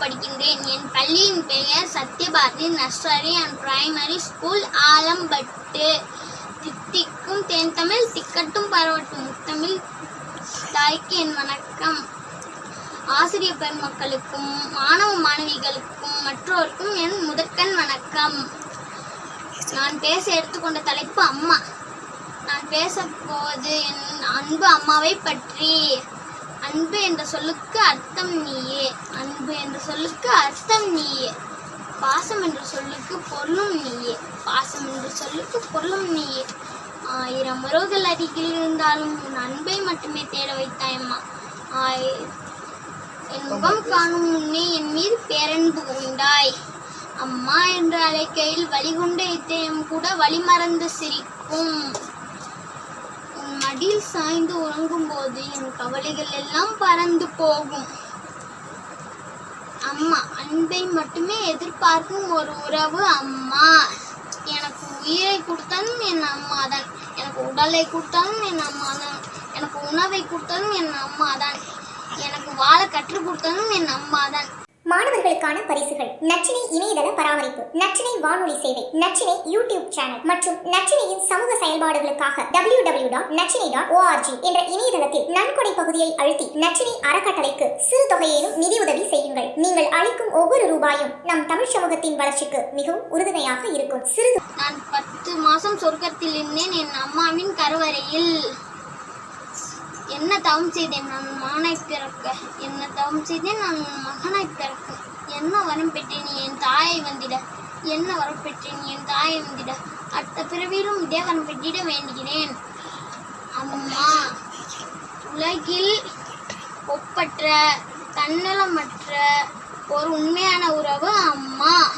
படிக்கின்றேன். என் பள்ளியின் பெயர் Sathyabharathi nursery and primary school Alampattu. தித்திக்கும் தென் தமிழ் திக்கட்டும் பரவட்டும் முத்தமிழ். தாய்க்கு என் வணக்கம். ஆசிரிய பெருமக்களுக்கும் மாணவ மாணவிகளுக்கும் மற்றோருக்கும் என் முதற்கண் வணக்கம். நான் பேச எடுத்துக்கொண்ட தலைப்பு அம்மா. நான் பேச போவது என் அன்பு அம்மாவை பற்றி. அன்பு என்ற சொல்லுக்கு அர்த்தம் நீயே. அன்பு என்ற சொல்லுக்கு அர்த்தம் நீயே. பாசம் என்ற சொல்லுக்கு பொருளும் நீயே. பாசம் என்ற சொல்லுக்கு பொருளும் நீயே. ஆயிரம் உறவுகள் அருகில் இருந்தாலும் உன் அன்பை மட்டுமே தேட வைத்தாய் அம்மா. ஆய் என் முகம் காணும் முன்னே என் மீது பேரன்பு உண்டாய். அம்மா என்று அழைக்கையில் வழிகுண்ட இத்தயம் கூட வழிமறந்து சிரிக்கும். உன் மடியில் சாய்ந்து உறங்கும் போது என் கவலைகள் எல்லாம் பறந்து போகும். அம்மா அன்பை மட்டுமே எதிர்பார்க்கும் ஒரு உறவு அம்மா. எனக்கு உயிரை கொடுத்தாலும் என் அம்மா தான். எனக்கு உடலை கொடுத்தாலும் என் அம்மா தான். எனக்கு உணவை கொடுத்தாலும் என் அம்மா தான். எனக்கு வாழ கற்றுக் கொடுத்தாலும் என் அம்மா தான். மாணவர்களுக்கான பரிசுகள். நச்சினை இணையதள பராமரிப்பு நச்சினை வானொலி சேவை நச்சினை யூடியூப் சேனல் மற்றும் நச்சினையின் சமூக செயல்பாடுகளுக்காக W W dot Nachinai dot ORG என்ற இணையதளத்தில் நன்கொடை பகுதியை அழுத்தி நச்சினை அறக்கட்டளைக்கு சிறு தொகையிலும் நிதியுதவி செய்யுங்கள். நீங்கள் அளிக்கும் ஒவ்வொரு ரூபாயும் நம் தமிழ் சமூகத்தின் வளர்ச்சிக்கு மிகவும் உறுதுணையாக இருக்கும். சிறு நான் பத்து மாசம் சொர்க்கத்தில் இருந்தேன். என் அம்மாவின் கருவறையில் என்ன தவம் செய்தேன்? நான் மகனாய் பிறக்க. என்ன தவம் செய்தேன்? நான் மகனாய் பிறக்க. என்ன வரம் பெற்றேன்? என் தாயை வந்திட. என்ன வரம் பெற்றேன்? என் தாயை வந்திட. அடுத்த பிறவியிலும் இதே வரம் பெற்றிட வேண்டுகிறேன். அம்மா உலகில் ஒப்பற்ற தன்னலமற்ற ஒரு உண்மையான உறவு அம்மா.